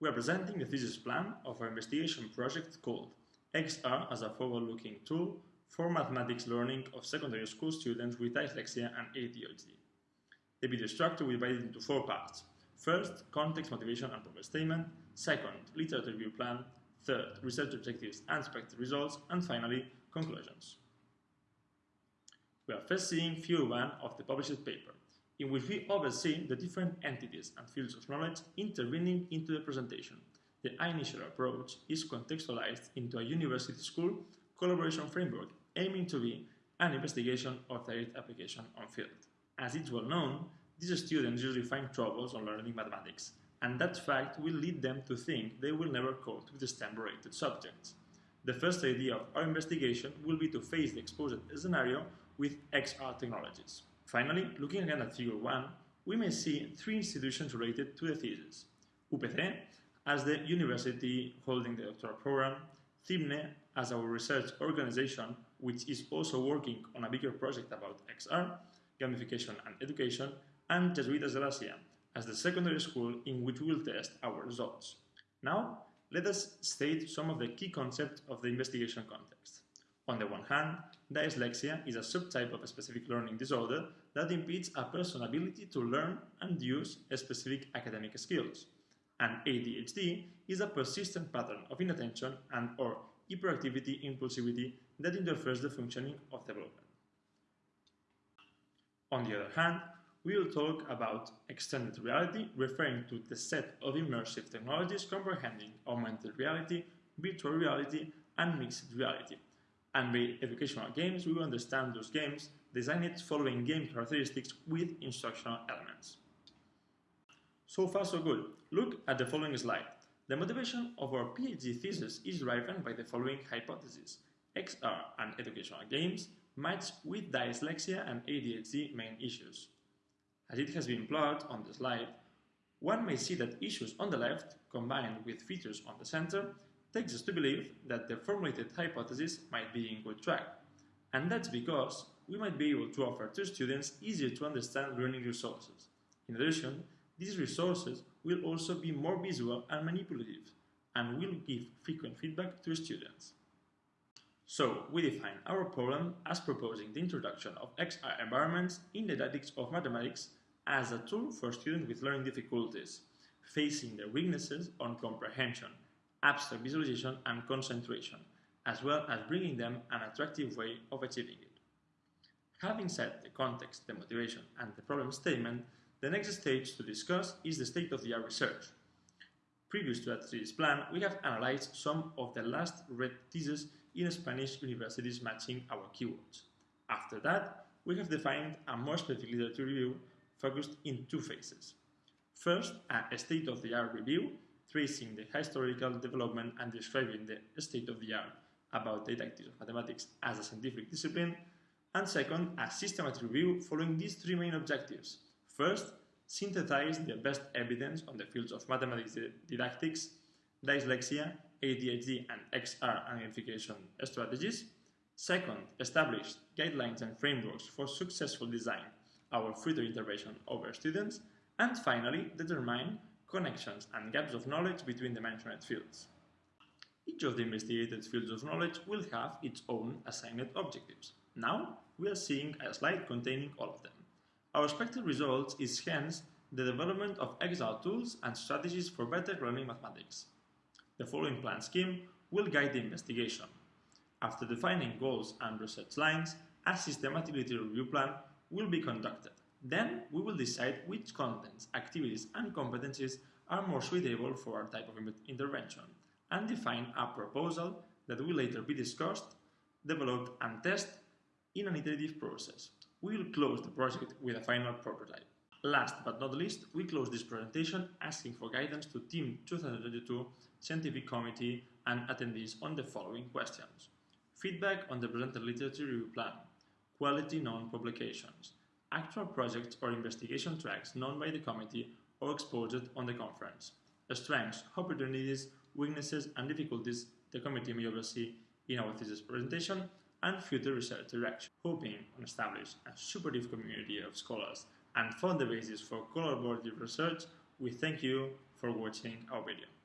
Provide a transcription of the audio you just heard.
We are presenting the thesis plan of our investigation project called XR as a forward-looking tool for mathematics learning of secondary school students with dyslexia and ADHD. The video structure will be divided into four parts. First, context, motivation, and problem statement. Second, literature review plan. Third, research objectives and expected results. And finally, conclusions. We are first seeing view 1 of the published paper, in which we oversee the different entities and fields of knowledge intervening into the presentation. The initial approach is contextualized into a university school collaboration framework aiming to be an investigation of direct application on field. As it's well known, these students usually find troubles on learning mathematics, and that fact will lead them to think they will never cope with STEM-related subjects. The first idea of our investigation will be to face the exposed scenario with XR technologies. Finally, looking again at figure 1, we may see three institutions related to the thesis. UPC, as the university holding the doctoral program, CIBNE, as our research organization, which is also working on a bigger project about XR, gamification and education, and Jesuitas de la as the secondary school in which we will test our results. Now, let us state some of the key concepts of the investigation context. On the one hand, dyslexia is a subtype of a specific learning disorder that impedes a person's ability to learn and use specific academic skills. And ADHD is a persistent pattern of inattention and or hyperactivity impulsivity that interferes the functioning of development. On the other hand, we will talk about extended reality, referring to the set of immersive technologies comprehending augmented reality, virtual reality, and mixed reality. And by educational games, we will understand those games designed following game characteristics with instructional elements. So far so good. Look at the following slide. The motivation of our PhD thesis is driven by the following hypotheses. XR and educational games match with dyslexia and ADHD main issues. As it has been plotted on the slide, one may see that issues on the left, combined with features on the center, takes us to believe that the formulated hypothesis might be in good track. And that's because we might be able to offer to students easier to understand learning resources. In addition, these resources will also be more visual and manipulative, and will give frequent feedback to students. So, we define our problem as proposing the introduction of XR environments in the didactics of mathematics as a tool for students with learning difficulties, facing their weaknesses on comprehension, abstract visualization and concentration, as well as bringing them an attractive way of achieving it. Having set the context, the motivation, and the problem statement, the next stage to discuss is the state-of-the-art research. Previous to that thesis plan, we have analyzed some of the last read theses in Spanish universities matching our keywords. After that, we have defined a more specific literature review focused in two phases. First, a state-of-the-art review, tracing the historical development and describing the state-of-the-art about the didactics of mathematics as a scientific discipline, and second, a systematic review following these three main objectives. First, synthesize the best evidence on the fields of mathematics didactics, dyslexia, ADHD, and XR identification strategies. Second, establish guidelines and frameworks for successful design our further intervention over students, and finally, determine connections and gaps of knowledge between the mentioned fields. Each of the investigated fields of knowledge will have its own assigned objectives. Now, we are seeing a slide containing all of them. Our expected results is hence the development of XR tools and strategies for better learning mathematics. The following plan scheme will guide the investigation. After defining goals and research lines, a systematic literature review plan will be conducted. Then we will decide which contents, activities and competencies are more suitable for our type of intervention and define a proposal that will later be discussed, developed and tested in an iterative process. We will close the project with a final prototype. Last but not least, we close this presentation asking for guidance to TEEM 2022 Scientific Committee and attendees on the following questions. Feedback on the presented literature review plan, quality known publications, actual projects or investigation tracks known by the committee or exposed on the conference, strengths, opportunities, weaknesses and difficulties the committee may oversee in our thesis presentation, and future research direction, hoping to establish a supportive community of scholars and form the basis for collaborative research, we thank you for watching our video.